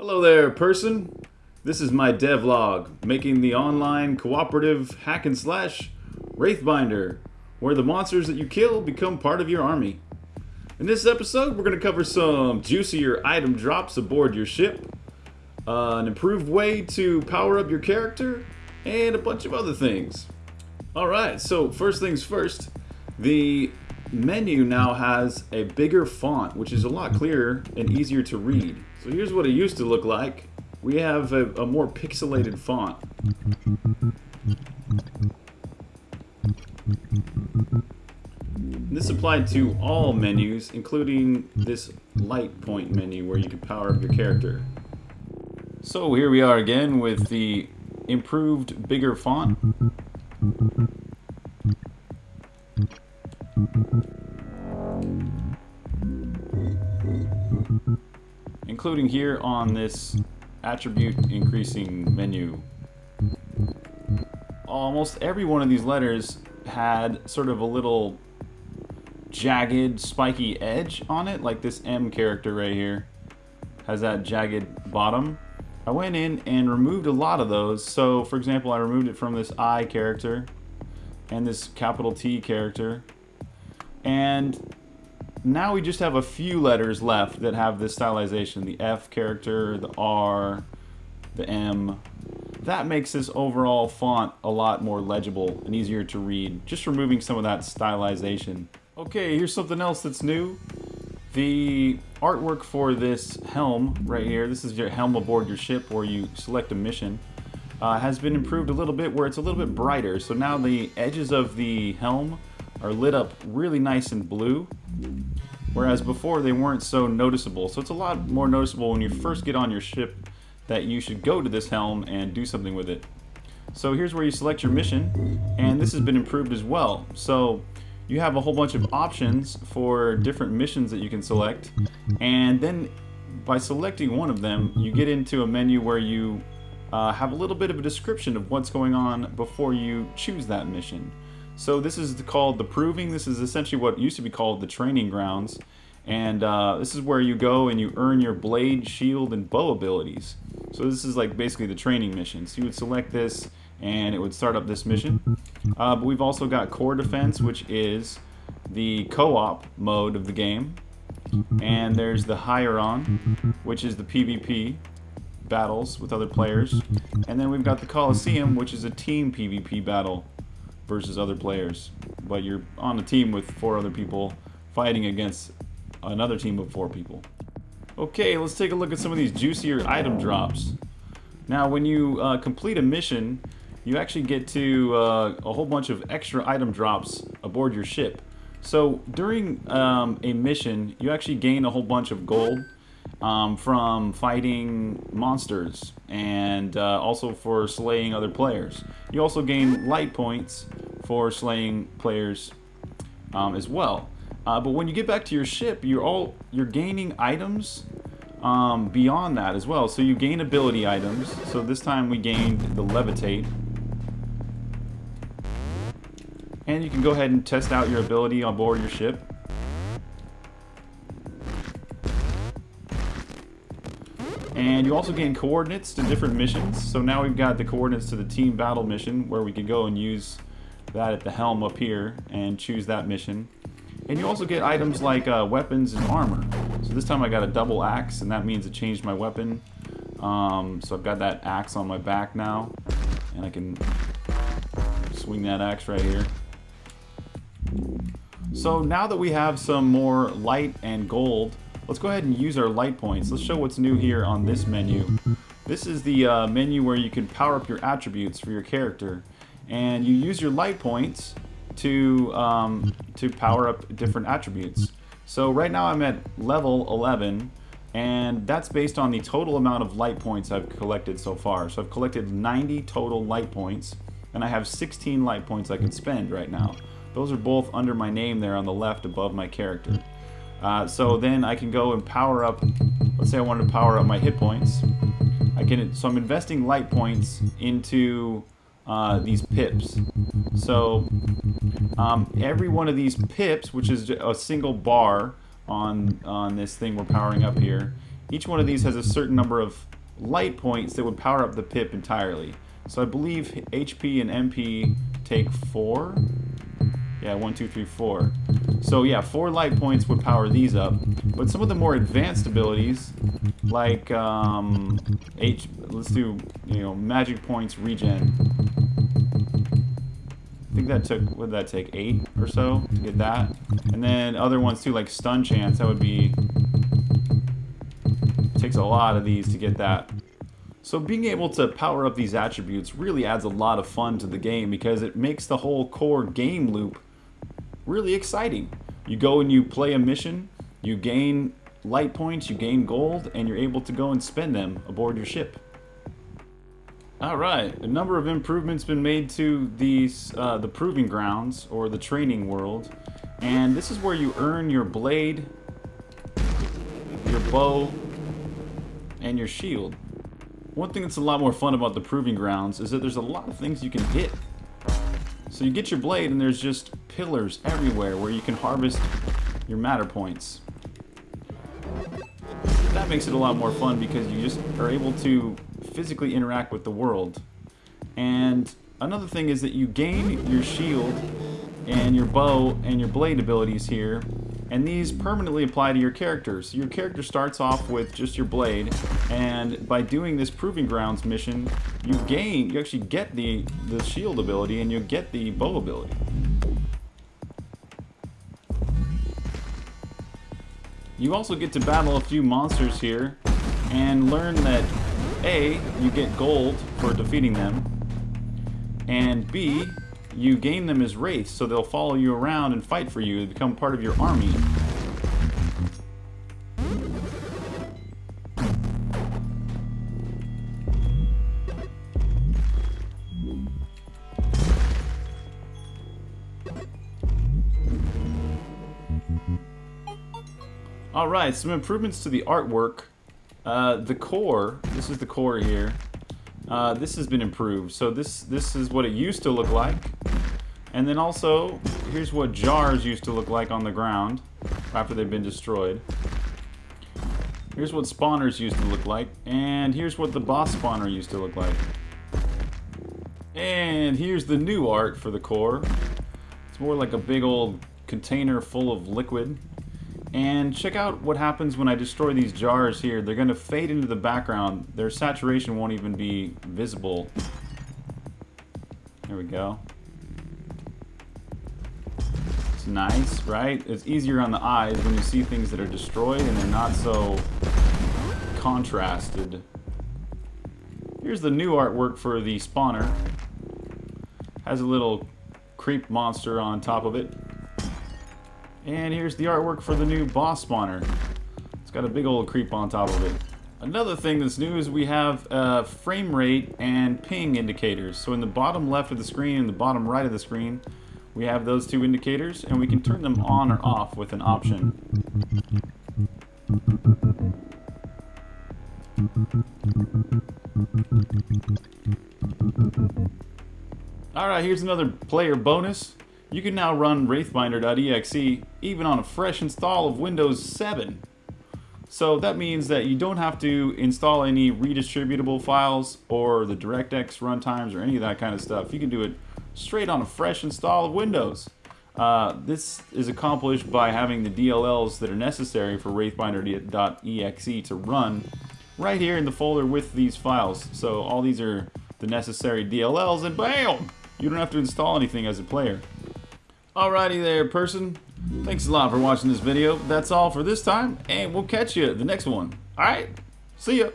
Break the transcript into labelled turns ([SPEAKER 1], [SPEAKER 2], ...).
[SPEAKER 1] Hello there, person. This is my devlog, making the online cooperative hack and slash Wraithbinder, where the monsters that you kill become part of your army. In this episode, we're going to cover some juicier item drops aboard your ship, uh, an improved way to power up your character, and a bunch of other things. Alright, so first things first, the menu now has a bigger font, which is a lot clearer and easier to read. So here's what it used to look like. We have a, a more pixelated font. This applied to all menus, including this light point menu where you can power up your character. So here we are again with the improved, bigger font. Including here on this attribute increasing menu. Almost every one of these letters had sort of a little jagged, spiky edge on it, like this M character right here has that jagged bottom. I went in and removed a lot of those. So, for example, I removed it from this I character and this capital T character. And now we just have a few letters left that have this stylization. The F character, the R, the M. That makes this overall font a lot more legible and easier to read. Just removing some of that stylization. Okay, here's something else that's new. The artwork for this helm right here, this is your helm aboard your ship where you select a mission, uh, has been improved a little bit where it's a little bit brighter. So now the edges of the helm are lit up really nice and blue, whereas before they weren't so noticeable. So it's a lot more noticeable when you first get on your ship that you should go to this helm and do something with it. So here's where you select your mission, and this has been improved as well. So you have a whole bunch of options for different missions that you can select and then by selecting one of them you get into a menu where you uh, have a little bit of a description of what's going on before you choose that mission. So this is called the proving. This is essentially what used to be called the training grounds. And uh, this is where you go and you earn your blade, shield, and bow abilities. So this is like basically the training mission. So you would select this and it would start up this mission. Uh, but we've also got Core Defense, which is the co-op mode of the game. And there's the Hieron, which is the PvP battles with other players. And then we've got the Coliseum, which is a team PvP battle versus other players. But you're on a team with four other people fighting against another team of four people. Okay, let's take a look at some of these juicier item drops. Now, when you uh, complete a mission, you actually get to uh, a whole bunch of extra item drops aboard your ship. So during um, a mission, you actually gain a whole bunch of gold um, from fighting monsters and uh, also for slaying other players. You also gain light points for slaying players um, as well. Uh, but when you get back to your ship, you're all you're gaining items um, beyond that as well. So you gain ability items. So this time we gained the levitate, And you can go ahead and test out your ability on board your ship. And you also gain coordinates to different missions. So now we've got the coordinates to the team battle mission where we can go and use that at the helm up here and choose that mission. And you also get items like uh, weapons and armor. So this time I got a double axe and that means it changed my weapon. Um, so I've got that axe on my back now and I can swing that axe right here. So now that we have some more light and gold, let's go ahead and use our light points. Let's show what's new here on this menu. This is the uh, menu where you can power up your attributes for your character. And you use your light points to, um, to power up different attributes. So right now I'm at level 11 and that's based on the total amount of light points I've collected so far. So I've collected 90 total light points and I have 16 light points I can spend right now. Those are both under my name there on the left above my character. Uh, so then I can go and power up, let's say I wanted to power up my hit points. I can, so I'm investing light points into uh, these pips. So um, every one of these pips, which is a single bar on, on this thing we're powering up here, each one of these has a certain number of light points that would power up the pip entirely. So I believe HP and MP take four. Yeah, one, two, three, four. So yeah, four light points would power these up. But some of the more advanced abilities, like um, H, let's do you know magic points regen. Think that took did that take eight or so to get that, and then other ones too, like stun chance. That would be takes a lot of these to get that. So being able to power up these attributes really adds a lot of fun to the game because it makes the whole core game loop really exciting. You go and you play a mission, you gain light points, you gain gold, and you're able to go and spend them aboard your ship. Alright, a number of improvements been made to these uh, the Proving Grounds, or the Training World, and this is where you earn your blade, your bow, and your shield. One thing that's a lot more fun about the Proving Grounds is that there's a lot of things you can hit. So you get your blade and there's just pillars everywhere where you can harvest your matter points. That makes it a lot more fun because you just are able to physically interact with the world. And another thing is that you gain your shield and your bow and your blade abilities here and these permanently apply to your character. So your character starts off with just your blade, and by doing this Proving Grounds mission, you gain, you actually get the, the shield ability, and you get the bow ability. You also get to battle a few monsters here, and learn that A, you get gold for defeating them, and B, you gain them as wraiths, so they'll follow you around and fight for you, and become part of your army. Alright, some improvements to the artwork. Uh, the core, this is the core here, uh, this has been improved. So this this is what it used to look like. And then also, here's what jars used to look like on the ground after they've been destroyed. Here's what spawners used to look like. And here's what the boss spawner used to look like. And here's the new art for the core. It's more like a big old container full of liquid. And check out what happens when I destroy these jars here. They're going to fade into the background. Their saturation won't even be visible. There we go. It's nice, right? It's easier on the eyes when you see things that are destroyed and they're not so contrasted. Here's the new artwork for the spawner. Has a little creep monster on top of it. And here's the artwork for the new boss spawner. It's got a big old creep on top of it. Another thing that's new is we have uh, frame rate and ping indicators. So in the bottom left of the screen and the bottom right of the screen, we have those two indicators and we can turn them on or off with an option. Alright, here's another player bonus. You can now run wraithbinder.exe even on a fresh install of Windows 7. So that means that you don't have to install any redistributable files or the DirectX runtimes or any of that kind of stuff. You can do it straight on a fresh install of Windows. Uh, this is accomplished by having the DLLs that are necessary for wraithbinder.exe to run right here in the folder with these files. So all these are the necessary DLLs and BAM! You don't have to install anything as a player. Alrighty there, person. Thanks a lot for watching this video. That's all for this time, and we'll catch you the next one. Alright, see ya.